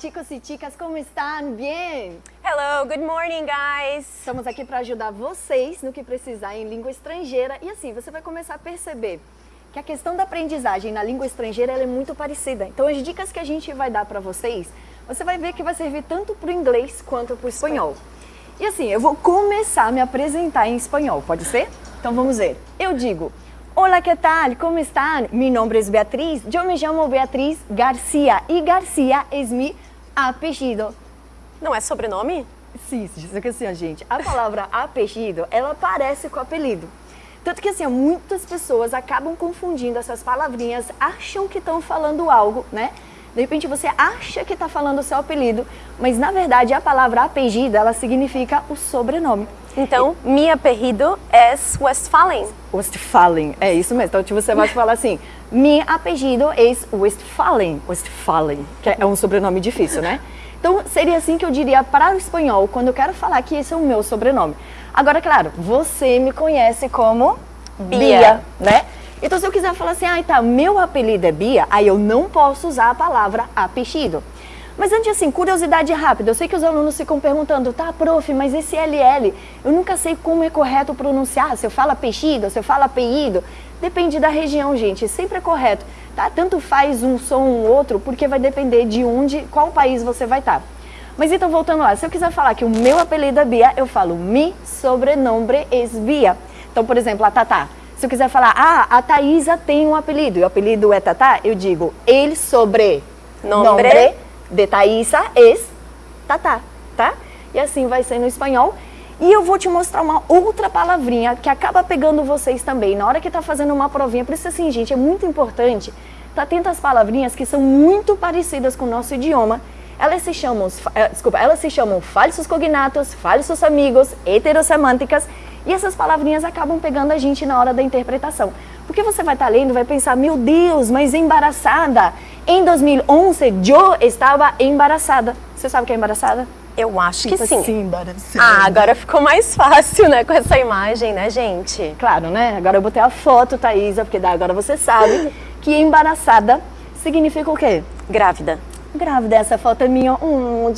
chicos e chicas? Como estão? Bem? Hello, good morning, guys. Estamos aqui para ajudar vocês no que precisar em língua estrangeira e assim você vai começar a perceber que a questão da aprendizagem na língua estrangeira é muito parecida. Então, as dicas que a gente vai dar para vocês, você vai ver que vai servir tanto para o inglês quanto para o espanhol. E assim, eu vou começar a me apresentar em espanhol, pode ser? Então vamos ver. Eu digo, Hola, ¿qué tal? ¿Cómo están? Mi nombre es Beatriz. Yo me llamo Beatriz García y García es mi apellido. Não é sobrenome? Sim, só que assim, gente, a palavra apellido, ela parece com apelido. Tanto que assim, muitas pessoas acabam confundindo essas palavrinhas, acham que estão falando algo, né? De repente você acha que está falando o seu apelido, mas na verdade a palavra apelido, ela significa o sobrenome. Então, e... mi apelido é Westphalen. Westphalen, é isso mesmo. Então tipo, você vai falar assim, mi apelido é Westphalen, Westphalen, que é um sobrenome difícil, né? Então seria assim que eu diria para o espanhol, quando eu quero falar que esse é o meu sobrenome. Agora, claro, você me conhece como Bia, Bia né? Então se eu quiser falar assim, ah, tá, meu apelido é Bia, aí eu não posso usar a palavra apelido. Mas antes assim, curiosidade rápida, eu sei que os alunos ficam perguntando, tá, prof, mas esse LL, eu nunca sei como é correto pronunciar, se eu falo apelido, se eu falo apelido. Depende da região, gente, sempre é correto, tá? Tanto faz um som ou um outro, porque vai depender de onde, qual país você vai estar. Mas então, voltando lá, se eu quiser falar que o meu apelido é Bia, eu falo mi sobrenome es Bia. Então, por exemplo, a Tatá. Se eu quiser falar, ah, a Thaisa tem um apelido, e o apelido é Tatá, eu digo, ele sobre nombre de Thaisa es Tatá, tá? E assim vai ser no espanhol. E eu vou te mostrar uma outra palavrinha que acaba pegando vocês também na hora que tá fazendo uma provinha. Por isso assim, gente, é muito importante tá atento às palavrinhas que são muito parecidas com o nosso idioma. Elas se chamam, eh, desculpa, elas se chamam falsos cognatos, falsos amigos, heterossemânticas e essas palavrinhas acabam pegando a gente na hora da interpretação. Porque você vai estar tá lendo vai pensar, meu Deus, mas embaraçada. Em 2011, eu estava embaraçada. Você sabe o que é embaraçada? Eu acho tipo que sim. Assim, embaraçada. Ah, agora ficou mais fácil, né, com essa imagem, né, gente? Claro, né? Agora eu botei a foto, Thaisa, porque agora você sabe que embaraçada significa o quê? Grávida. Grávida, essa foto é minha. Hum,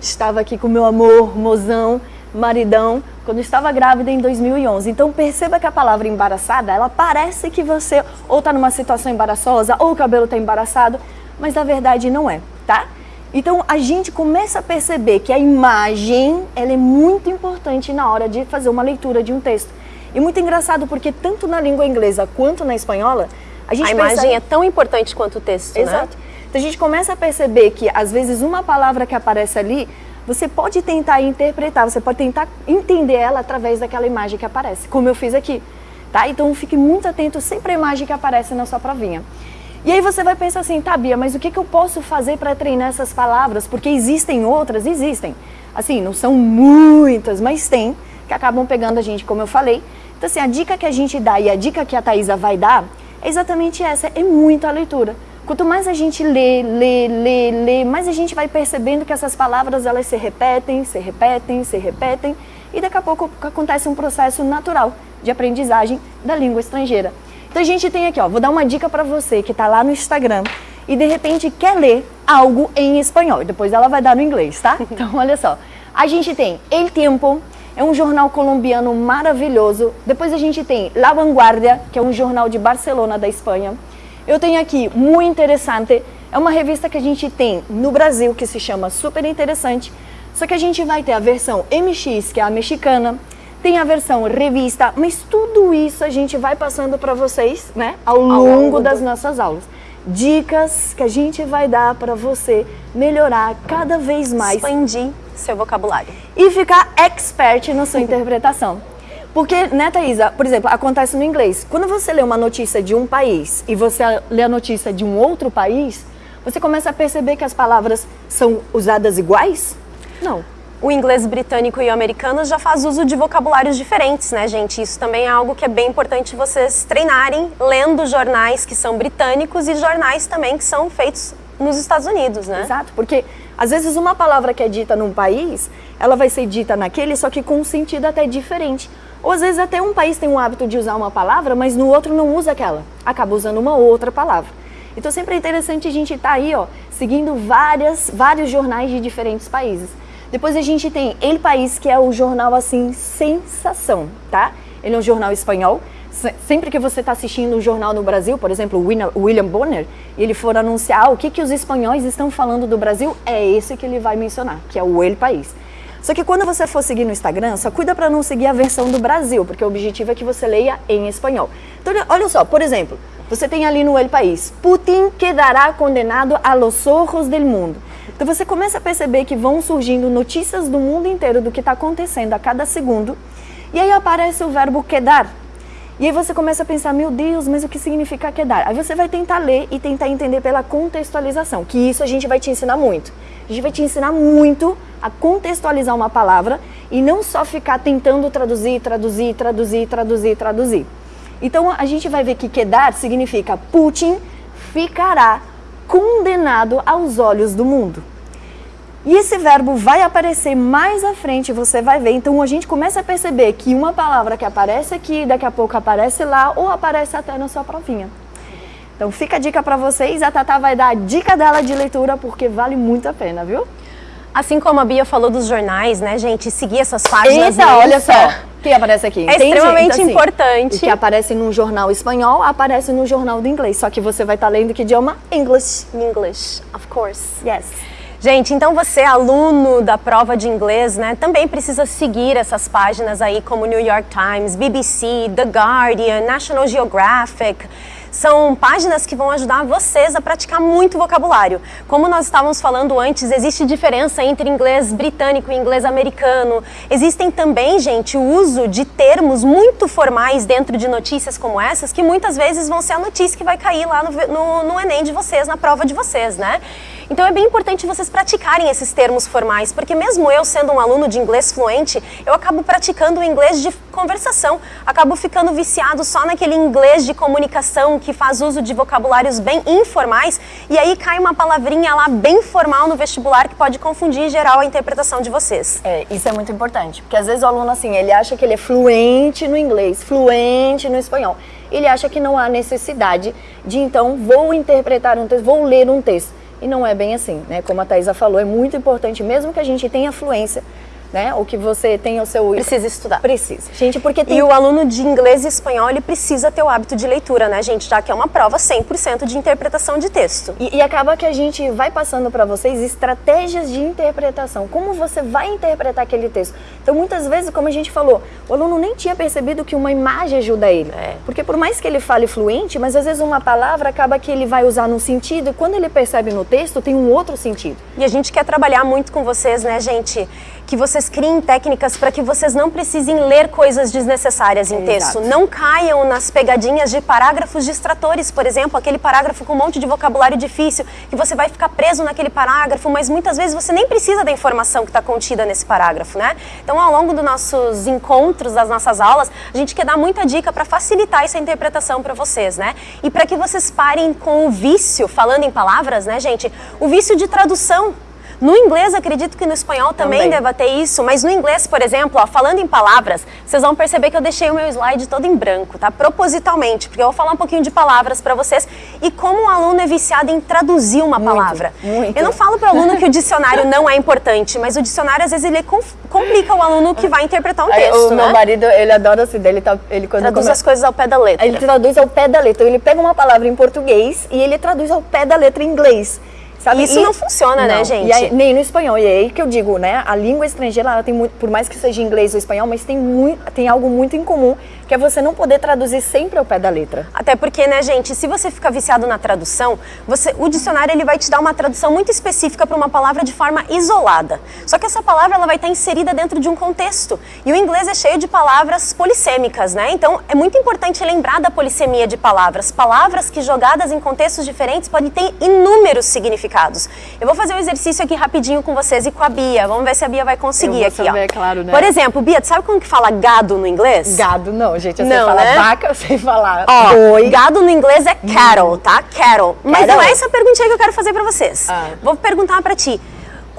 estava aqui com meu amor, mozão maridão, quando estava grávida em 2011. Então perceba que a palavra embaraçada, ela parece que você ou está numa situação embaraçosa, ou o cabelo está embaraçado, mas na verdade não é, tá? Então a gente começa a perceber que a imagem, ela é muito importante na hora de fazer uma leitura de um texto. E muito engraçado porque tanto na língua inglesa quanto na espanhola, a gente A imagem é tão importante quanto o texto, Exato. né? Então a gente começa a perceber que às vezes uma palavra que aparece ali você pode tentar interpretar, você pode tentar entender ela através daquela imagem que aparece, como eu fiz aqui. Tá? Então fique muito atento sempre à imagem que aparece na sua provinha. E aí você vai pensar assim, tá Bia, mas o que, que eu posso fazer para treinar essas palavras? Porque existem outras? Existem. Assim, não são muitas, mas tem, que acabam pegando a gente, como eu falei. Então assim, a dica que a gente dá e a dica que a Thaisa vai dar é exatamente essa, é muita leitura. Quanto mais a gente lê, lê, lê, lê, mais a gente vai percebendo que essas palavras elas se repetem, se repetem, se repetem e daqui a pouco acontece um processo natural de aprendizagem da língua estrangeira. Então a gente tem aqui, ó, vou dar uma dica para você que está lá no Instagram e de repente quer ler algo em espanhol, depois ela vai dar no inglês, tá? Então olha só, a gente tem El Tiempo, é um jornal colombiano maravilhoso, depois a gente tem La Vanguardia, que é um jornal de Barcelona, da Espanha, eu tenho aqui Muito Interessante, é uma revista que a gente tem no Brasil que se chama Super Interessante, só que a gente vai ter a versão MX, que é a mexicana, tem a versão revista, mas tudo isso a gente vai passando para vocês, né, ao, ao longo, longo das do... nossas aulas. Dicas que a gente vai dar para você melhorar cada vez mais. Expandir seu vocabulário. E ficar expert na sua interpretação. Porque, né, Thaisa, por exemplo, acontece no inglês. Quando você lê uma notícia de um país e você lê a notícia de um outro país, você começa a perceber que as palavras são usadas iguais? Não. O inglês britânico e o americano já faz uso de vocabulários diferentes, né, gente? Isso também é algo que é bem importante vocês treinarem lendo jornais que são britânicos e jornais também que são feitos nos Estados Unidos, né? Exato, porque às vezes uma palavra que é dita num país, ela vai ser dita naquele, só que com um sentido até diferente. Ou às vezes até um país tem um hábito de usar uma palavra, mas no outro não usa aquela, acaba usando uma outra palavra. Então sempre é interessante a gente estar tá aí, ó, seguindo várias, vários jornais de diferentes países. Depois a gente tem El País, que é o jornal assim sensação, tá? Ele é um jornal espanhol. Sempre que você está assistindo um jornal no Brasil, por exemplo, William Bonner, e ele for anunciar o que, que os espanhóis estão falando do Brasil, é esse que ele vai mencionar, que é o El País. Só que quando você for seguir no Instagram, só cuida para não seguir a versão do Brasil, porque o objetivo é que você leia em espanhol. Então, olha só, por exemplo, você tem ali no El País, Putin quedará condenado a los ojos del mundo. Então você começa a perceber que vão surgindo notícias do mundo inteiro do que está acontecendo a cada segundo, e aí aparece o verbo quedar. E aí você começa a pensar, meu Deus, mas o que significa quedar? Aí você vai tentar ler e tentar entender pela contextualização, que isso a gente vai te ensinar muito. Gente vai te ensinar muito a contextualizar uma palavra e não só ficar tentando traduzir, traduzir, traduzir, traduzir, traduzir. Então a gente vai ver que quedar significa Putin ficará condenado aos olhos do mundo. E esse verbo vai aparecer mais à frente, você vai ver. Então a gente começa a perceber que uma palavra que aparece aqui, daqui a pouco aparece lá, ou aparece até na sua provinha. Então fica a dica para vocês, a Tatá vai dar a dica dela de leitura, porque vale muito a pena, viu? Assim como a Bia falou dos jornais, né, gente? Seguir essas páginas. Eita, olha só. O que aparece aqui? É extremamente então, assim, importante. O que aparece no jornal espanhol, aparece no jornal do inglês. Só que você vai estar tá lendo que idioma? English. English, of course. Yes. Gente, então você, aluno da prova de inglês, né, também precisa seguir essas páginas aí como New York Times, BBC, The Guardian, National Geographic, são páginas que vão ajudar vocês a praticar muito vocabulário. Como nós estávamos falando antes, existe diferença entre inglês britânico e inglês americano. Existem também, gente, o uso de termos muito formais dentro de notícias como essas, que muitas vezes vão ser a notícia que vai cair lá no, no, no Enem de vocês, na prova de vocês, né? Então é bem importante vocês praticarem esses termos formais, porque mesmo eu sendo um aluno de inglês fluente, eu acabo praticando o inglês de conversação, acabo ficando viciado só naquele inglês de comunicação que faz uso de vocabulários bem informais e aí cai uma palavrinha lá bem formal no vestibular que pode confundir geral a interpretação de vocês. É, isso é muito importante, porque às vezes o aluno assim, ele acha que ele é fluente no inglês, fluente no espanhol. Ele acha que não há necessidade de então vou interpretar um texto, vou ler um texto. E não é bem assim, né? Como a Thaisa falou, é muito importante, mesmo que a gente tenha fluência, né? Ou que você tenha o seu... Precisa estudar. Precisa. Gente, porque tem... E o aluno de inglês e espanhol, ele precisa ter o hábito de leitura, né, gente? Já que é uma prova 100% de interpretação de texto. E, e acaba que a gente vai passando para vocês estratégias de interpretação. Como você vai interpretar aquele texto. Então, muitas vezes, como a gente falou, o aluno nem tinha percebido que uma imagem ajuda ele. É. Porque por mais que ele fale fluente, mas às vezes uma palavra acaba que ele vai usar num sentido e quando ele percebe no texto, tem um outro sentido. E a gente quer trabalhar muito com vocês, né, gente? Que vocês vocês criem técnicas para que vocês não precisem ler coisas desnecessárias em texto. Exato. Não caiam nas pegadinhas de parágrafos distratores, por exemplo, aquele parágrafo com um monte de vocabulário difícil, que você vai ficar preso naquele parágrafo, mas muitas vezes você nem precisa da informação que está contida nesse parágrafo, né? Então, ao longo dos nossos encontros, das nossas aulas, a gente quer dar muita dica para facilitar essa interpretação para vocês, né? E para que vocês parem com o vício, falando em palavras, né, gente? O vício de tradução. No inglês, acredito que no espanhol também, também. deva ter isso, mas no inglês, por exemplo, ó, falando em palavras, vocês vão perceber que eu deixei o meu slide todo em branco, tá? Propositalmente, porque eu vou falar um pouquinho de palavras para vocês e como o aluno é viciado em traduzir uma muito, palavra. Muito. Eu não falo para o aluno que o dicionário não é importante, mas o dicionário às vezes ele complica o aluno que vai interpretar um texto, O né? meu marido, ele adora assim, ele, tá, ele quando traduz come... as coisas ao pé da letra. Ele traduz ao pé da letra. Ele pega uma palavra em português e ele traduz ao pé da letra em inglês. Sabe? Isso e, não funciona, né, não. né, gente? Aí, nem no espanhol. E é aí que eu digo, né? A língua estrangeira, ela tem muito, por mais que seja inglês ou espanhol, mas tem, muito, tem algo muito em comum, que é você não poder traduzir sempre ao pé da letra. Até porque, né, gente, se você fica viciado na tradução, você, o dicionário ele vai te dar uma tradução muito específica para uma palavra de forma isolada. Só que essa palavra ela vai estar inserida dentro de um contexto. E o inglês é cheio de palavras polissêmicas, né? Então, é muito importante lembrar da polissemia de palavras. Palavras que jogadas em contextos diferentes podem ter inúmeros significados significados. Eu vou fazer um exercício aqui rapidinho com vocês e com a Bia. Vamos ver se a Bia vai conseguir aqui, saber, ó. claro, né? Por exemplo, Bia, tu sabe como que fala gado no inglês? Gado não, gente. Eu não, sei falar né? vaca, eu sei falar Ó, boi. gado no inglês é cattle, tá? Cattle. Mas não é essa perguntinha que eu quero fazer pra vocês. Ah. Vou perguntar pra ti.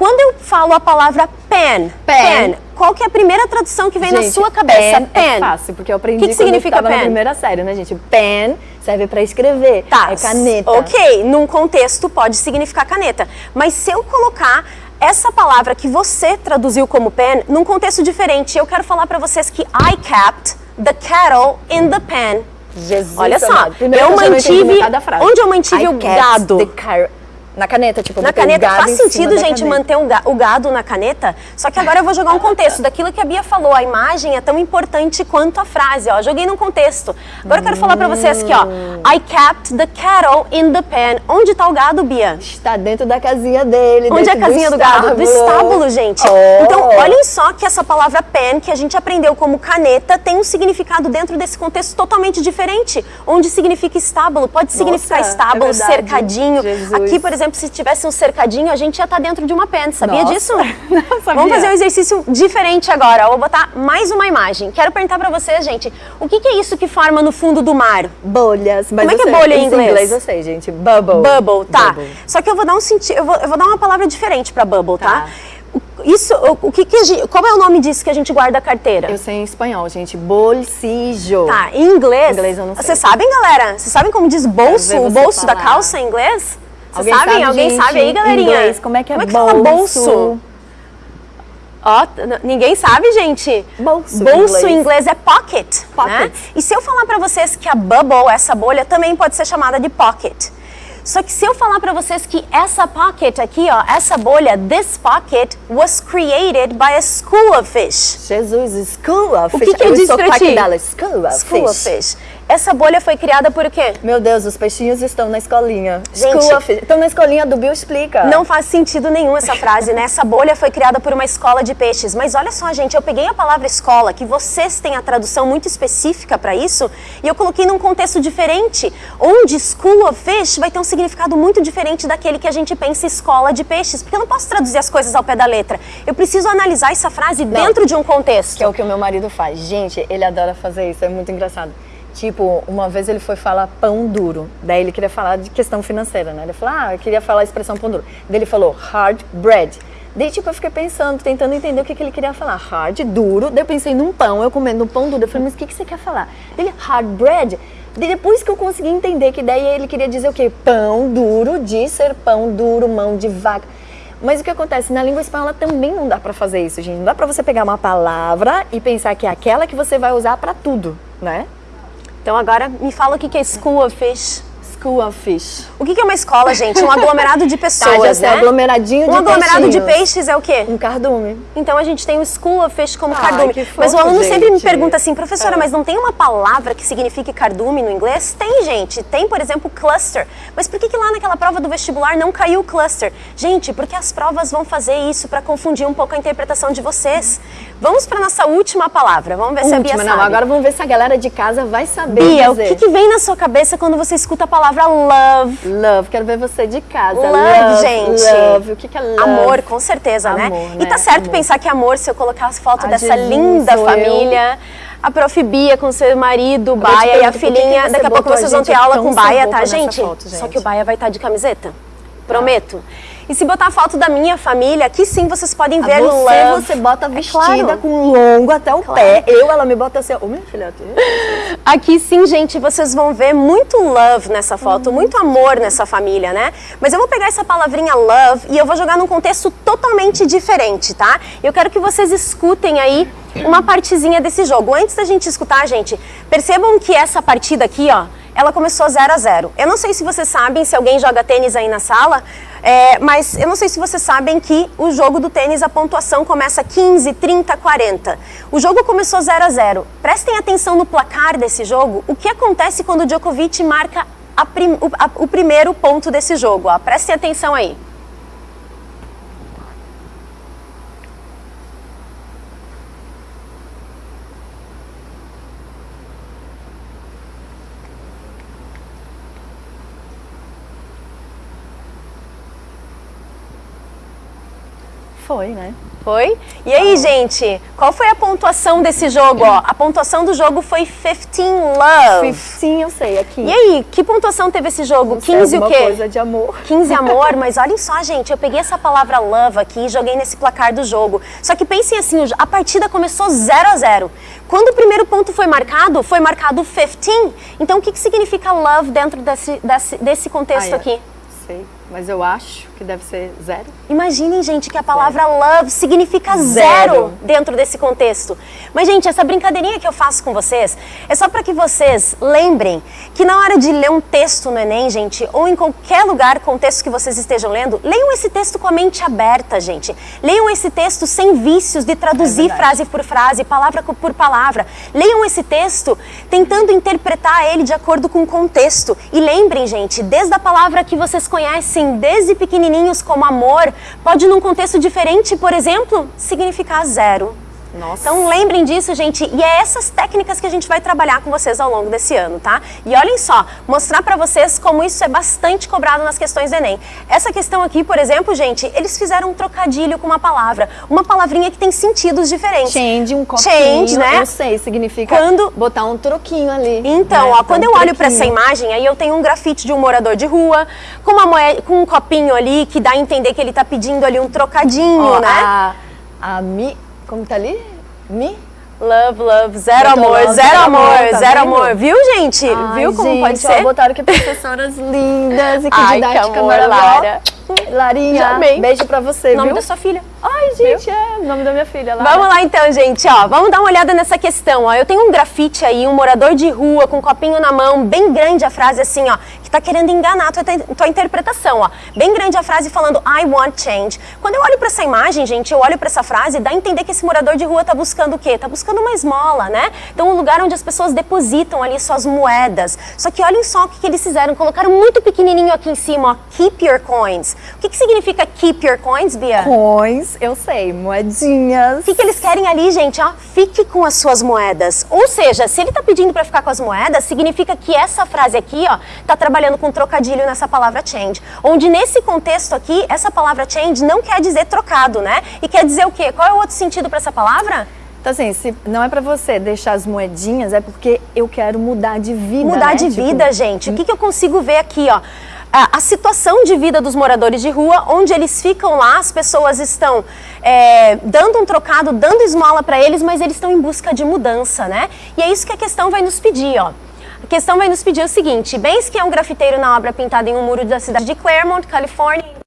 Quando eu falo a palavra pen, Pen. qual que é a primeira tradução que vem na Gente, sua cabeça? pen É fácil, porque eu aprendi Que que significa eu pen? na primeira série, né, gente? Pen serve pra escrever. Tá. É caneta. Ok, num contexto pode significar caneta. Mas se eu colocar essa palavra que você traduziu como pen num contexto diferente, eu quero falar pra vocês que I kept the cattle in the pen. Jesus Olha só, amado. Eu mantive- onde eu mantive I o gado? the Na caneta, tipo, Na caneta faz sentido, gente, manter um ga- o gado na caneta. Só que agora eu vou jogar um contexto daquilo que a Bia falou. A imagem é tão importante quanto a frase, ó. Joguei num contexto. Agora eu quero falar pra vocês aqui, ó. I kept the cattle in the pen. Onde tá o gado, Bia? Está dentro da casinha dele. Onde é a casinha do, gado? Do estábulo, gente. Oh. Então, olhem só que essa palavra pen, que a gente aprendeu como caneta, tem um significado dentro desse contexto totalmente diferente. Onde significa estábulo. Pode significar Nossa, estábulo, é cercadinho. Jesus. Aqui, por exemplo, se tivesse um cercadinho, a gente ia estar dentro de uma pen. Sabia Nossa. disso? Não sabia. Vamos fazer um exercício diferente agora. Eu vou botar mais uma imagem. Quero perguntar pra vocês, gente, o que, que é isso que forma no fundo do mar? Bolhas. Mas Como é que é bolha em isso inglês? eu sei, gente. Bubble. Bubble, tá. Bubble. Só que eu vou dar um sentido, eu vou, eu vou dar uma palavra diferente pra bubble, tá? Tá. Isso, o, que que gente, qual é o nome disso que a gente guarda a carteira? Eu sei em espanhol, gente. Bolsijo. Tá, em inglês. Inglês eu não sei. Vocês sabem, galera? Vocês sabem como diz bolso, o bolso da falar. calça em inglês? Vocês Alguém sabem? Alguém gente, sabe aí, galerinha? inglês, como é que é Como é que fala bolso? bolso? Ó, ninguém sabe, gente. Bolso Bolso em inglês. é pocket, né? Pocket. E se eu falar pra vocês que a bubble, essa bolha, também pode ser chamada de pocket. Só que se eu falar pra vocês que essa pocket aqui, ó, essa bolha, this pocket was created by a school of fish. Jesus, school of O fish. que que eu Eu disse sou pra ti? dela. School of School of fish. Essa bolha foi criada por quê? Meu Deus, os peixinhos estão na escolinha. Gente. School of fish. Estão na escolinha do Bill Explica. Não faz sentido nenhum essa frase, né? Essa bolha foi criada por uma escola de peixes. Mas olha só, gente, eu peguei a palavra escola, que vocês têm a tradução muito específica para isso, e eu coloquei num contexto diferente, onde school of fish vai ter um significado muito diferente daquele que a gente pensa escola de peixes. Porque eu não posso traduzir as coisas ao pé da letra. Eu preciso analisar essa frase dentro de um contexto. Que é o que o meu marido faz. Gente, ele adora fazer isso, é muito engraçado. Tipo, uma vez ele foi falar pão duro. Daí ele queria falar de questão financeira, né? Ele falou, ah, eu queria falar a expressão pão duro. Daí ele falou hard bread. Daí, tipo, eu fiquei pensando, tentando entender o que, que ele queria falar. Hard, duro. Daí eu pensei num pão, eu comendo um pão duro. Eu falei, mas o que, que você quer falar? Daí ele, hard bread. Daí depois que eu consegui entender que daí ele queria dizer o quê? Pão duro, de ser pão duro, mão de vaca. Mas o que acontece? Na língua espanhola também não dá pra fazer isso, gente. Não dá pra você pegar uma palavra e pensar que é aquela que você vai usar pra tudo, né? Então agora me fala o que é school of fish. School of Fish. O que é uma escola, gente? Um aglomerado de Tá, pessoas, sei, né? aglomeradinho de Um aglomerado de peixinhos. peixes é o quê? Um cardume. Então a gente tem o School of Fish como Ai, cardume. fofo, mas o aluno sempre me gente. pergunta assim, professora, Ah. mas não tem uma palavra que signifique cardume no inglês? Tem, gente. Tem, por exemplo, cluster. Mas por que, que lá naquela prova do vestibular não caiu o cluster? Gente, porque as provas vão fazer isso para confundir um pouco a interpretação de vocês. Vamos para nossa última palavra. Vamos ver se a Bia Última, sabe. não, agora vamos ver se a galera de casa vai saber Bia, o dizer. que, que vem na sua cabeça quando você escuta a palavra love? Love, quero ver você de casa. Love, gente. Love, o que, que é love? Amor, com certeza, né? Amor, E tá né? certo Amor. pensar que amor, se eu colocar as fotos Ah, dessa Jesus, linda família, a prof Bia com seu marido, te Baia e a filhinha, daqui a pouco vocês vão ter aula com sem Baia, tá, gente? foto, Só gente? que o Baia vai estar de camiseta. Prometo. E se botar a foto da minha família, aqui sim vocês podem A ver você, love. você bota É vestida claro. com longo até o pé. Eu, ela me bota assim, ô minha filha, Aqui sim, gente, vocês vão ver muito love nessa foto, muito amor nessa família, né? Mas eu vou pegar essa palavrinha love e eu vou jogar num contexto totalmente diferente, tá? Eu quero que vocês escutem aí uma partezinha desse jogo. Antes da gente escutar, gente, percebam que essa partida aqui, ó, ela começou 0 a 0 Eu não sei se vocês sabem, se alguém joga tênis aí na sala, é, mas eu não sei se vocês sabem que o jogo do tênis, a pontuação começa 15, 30, 40. O jogo começou 0 a 0 Prestem atenção no placar desse jogo. O que acontece quando o Djokovic marca prim- o, a- o primeiro ponto desse jogo? Ó. Prestem atenção aí. Foi, né? Foi? E aí, gente, qual foi a pontuação desse jogo? Ó, a pontuação do jogo foi 15 Love. 15 eu sei, aqui. E aí, que pontuação teve esse jogo? Não sei, 15 o alguma quê? coisa de amor. 15 amor, mas olhem só, gente, eu peguei essa palavra love aqui e joguei nesse placar do jogo. Só que pensem assim, a partida começou 0 a 0. Quando o primeiro ponto foi marcado, foi marcado 15. Então, o que, que significa love dentro desse, desse, desse contexto Ah, é. aqui? Sei, mas eu acho que deve ser zero. Imaginem, gente, que a palavra love significa zero. Zero. dentro desse contexto. Mas, gente, essa brincadeirinha que eu faço com vocês é só para que vocês lembrem que na hora de ler um texto no Enem, gente, ou em qualquer lugar, contexto que vocês estejam lendo, leiam esse texto com a mente aberta, gente. Leiam esse texto sem vícios de traduzir verdade. frase por frase, palavra por palavra. Leiam esse texto tentando interpretar ele de acordo com o contexto. E lembrem, gente, desde a palavra que vocês conhecem desde pequenininhos como amor, pode num contexto diferente, por exemplo, significar zero. Nossa. Então lembrem disso, gente, e é essas técnicas que a gente vai trabalhar com vocês ao longo desse ano, tá? E olhem só, mostrar pra vocês como isso é bastante cobrado nas questões do Enem. Essa questão aqui, por exemplo, gente, eles fizeram um trocadilho com uma palavra, uma palavrinha que tem sentidos diferentes. Change, um copinho, Change, né? eu sei, significa Quando- botar um troquinho ali. Então, né? ó, quando um eu olho pra essa troquinho. imagem, aí eu tenho um grafite de um morador de rua, com, uma moeda, com um copinho ali, que dá a entender que ele tá pedindo ali um trocadinho, Ó, né? a, a Mi, como tá ali? Mi? Love, love, zero amor, love, zero amor, amor, tá zero vendo? amor. Viu, gente? Ai, Viu como gente, pode ó, ser? botaram que professoras lindas e que Ai, que didática amor, maravilhosa. Lara. Larinha, amei. beijo pra você, O nome viu? da sua filha. Ai, gente, é o nome da minha filha, Lara. Vamos lá então, gente, ó. Vamos dar uma olhada nessa questão, ó. Eu tenho um grafite aí, um morador de rua com um copinho na mão, bem grande a frase assim, ó, que tá querendo enganar a tua, tua interpretação, ó. Bem grande a frase falando I want change. Quando eu olho pra essa imagem, gente, eu olho pra essa frase, dá a entender que esse morador de rua tá buscando o quê? Tá buscando uma esmola, né? Então, um lugar onde as pessoas depositam ali suas moedas. Só que olhem só o que, que eles fizeram, colocaram muito pequenininho aqui em cima, ó, keep your coins. O que, que significa keep your coins, Bia? Coins, eu sei, moedinhas. O que, que eles querem ali, gente? Ó, fique com as suas moedas. Ou seja, se ele tá pedindo para ficar com as moedas, significa que essa frase aqui, ó, tá trabalhando com trocadilho nessa palavra change. Onde nesse contexto aqui, essa palavra change não quer dizer trocado, né? E quer dizer o quê? Qual é o outro sentido para essa palavra? Então, assim, se não é pra você deixar as moedinhas, é porque eu quero mudar de vida, Mudar né? de Tipo, vida, gente. O que, que eu consigo ver aqui, ó? A, situação de vida dos moradores de rua, onde eles ficam lá, as pessoas estão é, dando um trocado, dando esmola para eles, mas eles estão em busca de mudança, né? E é isso que a questão vai nos pedir, ó. A questão vai nos pedir o seguinte: Bens que é um grafiteiro na obra pintada em um muro da cidade de Claremont, Califórnia.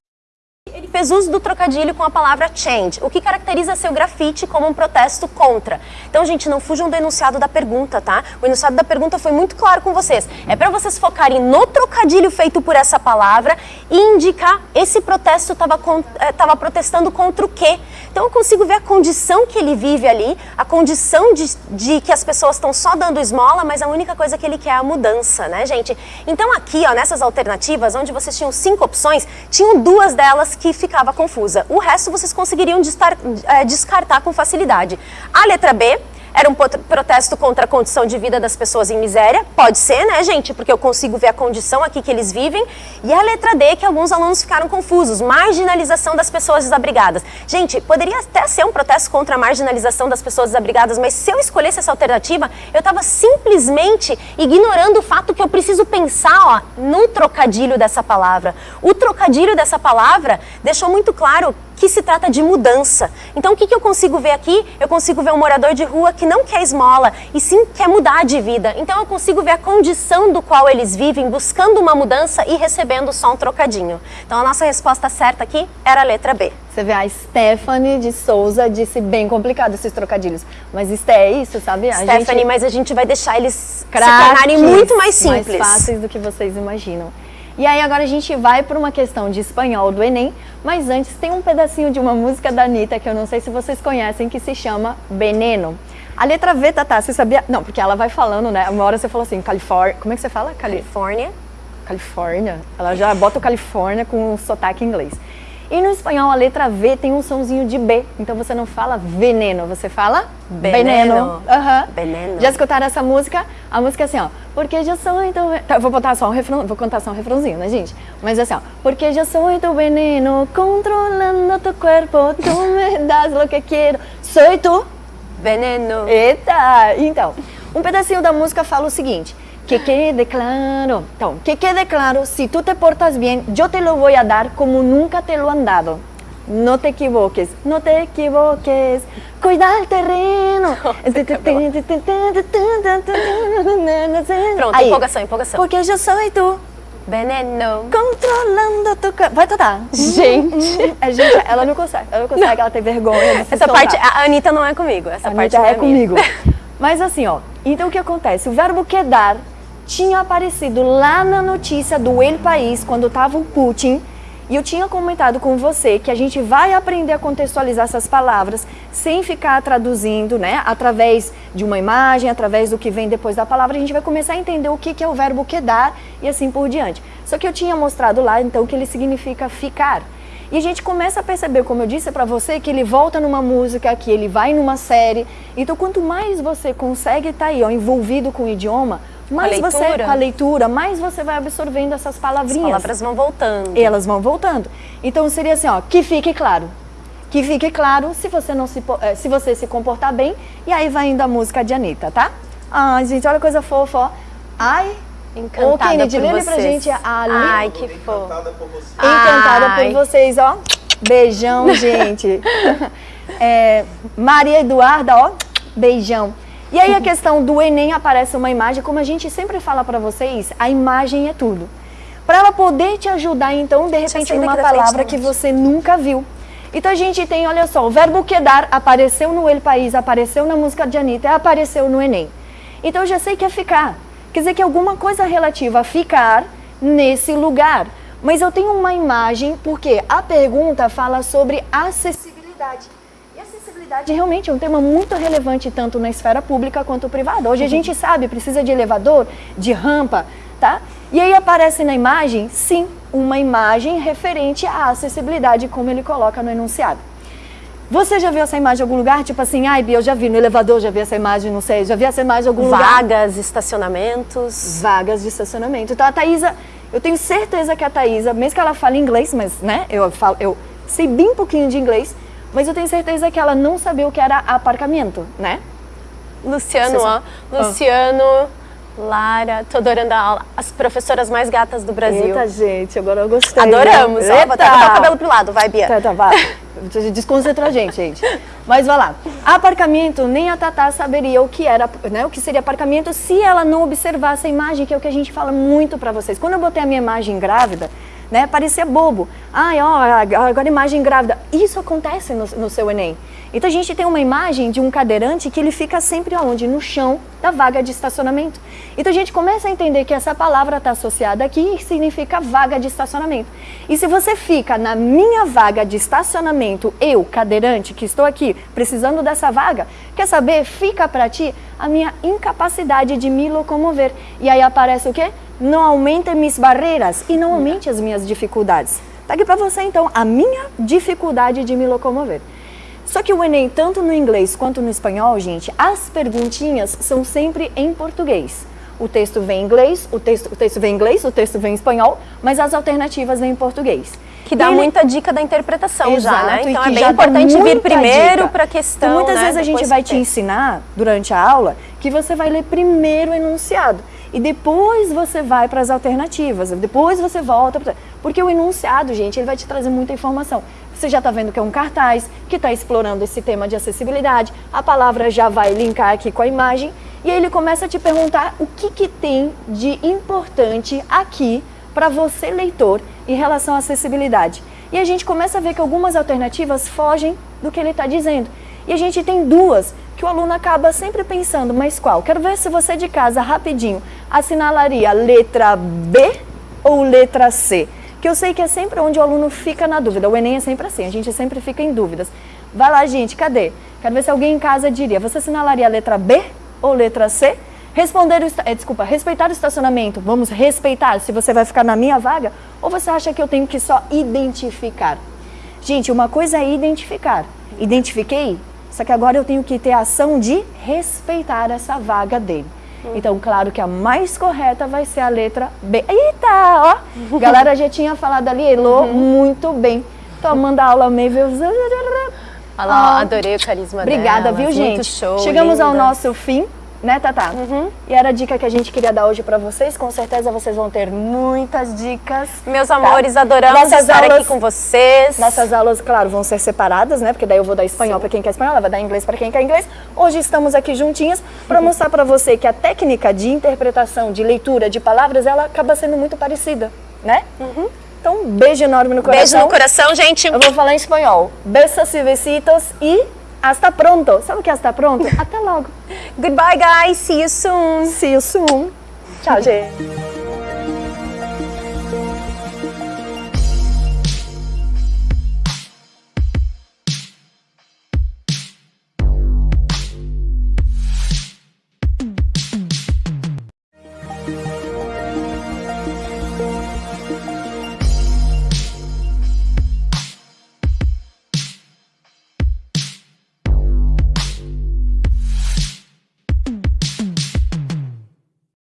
Fez uso do trocadilho com a palavra change, o que caracteriza seu grafite como um protesto contra. Então, gente, não fujam do enunciado da pergunta, tá? O enunciado da pergunta foi muito claro com vocês. É para vocês focarem no trocadilho feito por essa palavra e indicar esse protesto estava protestando contra o quê? Então, eu consigo ver a condição que ele vive ali, a condição de, de que as pessoas estão só dando esmola, mas a única coisa que ele quer é a mudança, né, gente? Então, aqui, ó, nessas alternativas, onde vocês tinham cinco opções, tinham duas delas que ficava confusa. O resto vocês conseguiriam destar- eh, descartar com facilidade. A letra B era um protesto contra a condição de vida das pessoas em miséria. Pode ser, né, gente? Porque eu consigo ver a condição aqui que eles vivem. E a letra D, que alguns alunos ficaram confusos. Marginalização das pessoas desabrigadas. Gente, poderia até ser um protesto contra a marginalização das pessoas desabrigadas, mas se eu escolhesse essa alternativa, eu estava simplesmente ignorando o fato que eu preciso pensar ó, no trocadilho dessa palavra. O trocadilho dessa palavra deixou muito claro que se trata de mudança. Então, o que, que eu consigo ver aqui? Eu consigo ver um morador de rua que não quer esmola e sim quer mudar de vida. Então, eu consigo ver a condição do qual eles vivem, buscando uma mudança e recebendo só um trocadinho. Então, a nossa resposta certa aqui era a letra B. Você vê, a Stephanie de Souza disse bem complicado esses trocadilhos. Mas isso é isso, sabe? A Stephanie, gente... mas a gente vai deixar eles se craques, tornarem muito mais simples. Mais fáceis do que vocês imaginam. E aí agora a gente vai para uma questão de espanhol do Enem, mas antes tem um pedacinho de uma música da Anitta que eu não sei se vocês conhecem, que se chama Veneno. A letra V, Tatá, você sabia? Não, porque ela vai falando, né? Uma hora você falou assim, Califórnia. Como é que você fala? Cali... Califórnia. Califórnia. Ela já bota o Califórnia com o sotaque inglês. E no espanhol a letra V tem um somzinho de B, então você não fala veneno, você fala veneno. Uhum. Veneno. Já escutaram essa música? A música é assim, ó. Porque já sou então. Tá, vou botar só um refrão, vou contar só um refrãozinho, né, gente? Mas assim, ó. Porque já sou tu veneno, controlando tu corpo, tu me das lo que quero. Sou tu. Veneno. Eita! Então, um pedacinho da música fala o seguinte. Que quede claro. Então, que quede claro, si tú te portas bien, yo te lo voy a dar como nunca te lo han dado. No te equivoques, no te equivoques, cuida el terreno. Pronto, Aí. empolgação, empolgação. Porque eu sou tu. Veneno. Controlando tu... Vai tocar. Gente. A gente, ela não consegue, ela não consegue, ela tem vergonha Essa parte, a Anitta não é comigo, essa a parte Anitta é, é comigo. Mas assim, ó, então o que acontece? O verbo quedar tinha aparecido lá na notícia do El País, quando estava o Putin, e eu tinha comentado com você que a gente vai aprender a contextualizar essas palavras sem ficar traduzindo, né? Através de uma imagem, através do que vem depois da palavra, a gente vai começar a entender o que, é o verbo quedar e assim por diante. Só que eu tinha mostrado lá, então, que ele significa ficar. E a gente começa a perceber, como eu disse para você, que ele volta numa música, que ele vai numa série. Então, quanto mais você consegue estar tá aí, ó, envolvido com o idioma, mais com você com a leitura, mais você vai absorvendo essas palavrinhas. As palavras vão voltando. E elas vão voltando. Então seria assim, ó, que fique claro. Que fique claro se você não se eh, se você se comportar bem e aí vai indo a música de Anitta, tá? Ai, gente, olha a coisa fofa, ó. Ai, Encantada Ô, Kennedy, por vocês. pra gente a Ai, que fofo. Encantada por vocês. Encantada Ai. por vocês, ó. Beijão, gente. é, Maria Eduarda, ó. Beijão. E aí a questão do Enem aparece uma imagem, como a gente sempre fala para vocês, a imagem é tudo. Para ela poder te ajudar, então, de repente, numa palavra que você nunca viu. Então a gente tem, olha só, o verbo quedar apareceu no El País, apareceu na música de Anitta, apareceu no Enem. Então eu já sei que é ficar. Quer dizer que alguma coisa relativa a ficar nesse lugar. Mas eu tenho uma imagem, porque a pergunta fala sobre acessibilidade acessibilidade realmente é um tema muito relevante tanto na esfera pública quanto privada. Hoje a gente sabe, precisa de elevador, de rampa, tá? E aí aparece na imagem, sim, uma imagem referente à acessibilidade, como ele coloca no enunciado. Você já viu essa imagem em algum lugar? Tipo assim, ai, Bia, eu já vi no elevador, já vi essa imagem, não sei, já vi essa imagem em algum Vagas, lugar? Vagas, estacionamentos. Vagas de estacionamento. Então a Thaisa, eu tenho certeza que a Thaisa, mesmo que ela fale inglês, mas, né, eu falo, eu sei bem pouquinho de inglês, mas eu tenho certeza que ela não sabia o que era aparcamento, né? Luciano, ó. Luciano, Lara, tô adorando a aula. As professoras mais gatas do Brasil. Eita, gente, agora eu gostei. Adoramos, ó. Vou até botar o cabelo pro lado, vai, Bia. Tá, tá, vai. Desconcentra a gente, gente. Mas vai lá. Aparcamento, nem a Tatá saberia o que era, né? O que seria aparcamento se ela não observasse a imagem, que é o que a gente fala muito para vocês. Quando eu botei a minha imagem grávida, né? Parecia bobo. Ai, ó, agora imagem grávida. Isso acontece no, no seu Enem. Então a gente tem uma imagem de um cadeirante que ele fica sempre aonde? No chão da vaga de estacionamento. Então a gente começa a entender que essa palavra está associada aqui e significa vaga de estacionamento. E se você fica na minha vaga de estacionamento, eu, cadeirante, que estou aqui precisando dessa vaga, quer saber? Fica para ti a minha incapacidade de me locomover. E aí aparece o quê? Não aumente minhas barreiras e não aumente as minhas dificuldades. Tá aqui para você então a minha dificuldade de me locomover. Só que o Enem, tanto no inglês quanto no espanhol, gente, as perguntinhas são sempre em português. O texto vem em inglês, o texto, o texto vem em inglês, o texto vem em espanhol, mas as alternativas vêm em português. Que dá Ele... muita dica da interpretação Exato, já, né? Então é bem importante vir primeiro para a questão. Então, muitas né? vezes a gente vai te ensinar durante a aula que você vai ler primeiro o enunciado e depois você vai para as alternativas, depois você volta, pra... porque o enunciado, gente, ele vai te trazer muita informação. Você já está vendo que é um cartaz que está explorando esse tema de acessibilidade, a palavra já vai linkar aqui com a imagem e aí ele começa a te perguntar o que, que tem de importante aqui para você, leitor, em relação à acessibilidade. E a gente começa a ver que algumas alternativas fogem do que ele está dizendo. E a gente tem duas que o aluno acaba sempre pensando, mas qual? Quero ver se você de casa, rapidinho, assinalaria letra B ou letra C. Que eu sei que é sempre onde o aluno fica na dúvida. O Enem é sempre assim, a gente sempre fica em dúvidas. Vai lá, gente, cadê? Quero ver se alguém em casa diria, você assinalaria a letra B ou letra C? Responder o, é, desculpa, respeitar o estacionamento, vamos respeitar se você vai ficar na minha vaga? Ou você acha que eu tenho que só identificar? Gente, uma coisa é identificar. Identifiquei, só que agora eu tenho que ter a ação de respeitar essa vaga dele. Então, claro que a mais correta vai ser a letra B. Eita, ó! Galera já tinha falado ali, Elô, Uhum. muito bem. Tomando a aula meio... Olha lá, adorei o carisma Obrigada, delas, viu, muito gente? show, Chegamos ao linda. Uhum. nosso fim, né, Tatá? E era a dica que a gente queria dar hoje pra vocês. Com certeza vocês vão ter muitas dicas. Meus tá? amores, adoramos Nossas estar aulas- aqui com vocês. Nossas aulas, claro, vão ser separadas, né? Porque daí eu vou dar espanhol para quem quer espanhol, ela vai dar inglês para quem quer inglês. Hoje estamos aqui juntinhas para mostrar para você que a técnica de interpretação, de leitura de palavras, ela acaba sendo muito parecida, né? Então, um beijo enorme no coração. Beijo no coração, gente. Eu vou falar em espanhol. Besos e besitos e hasta pronto. Sabe o que é hasta pronto? Até logo. Goodbye, guys. See you soon. See you soon. Tchau, gente.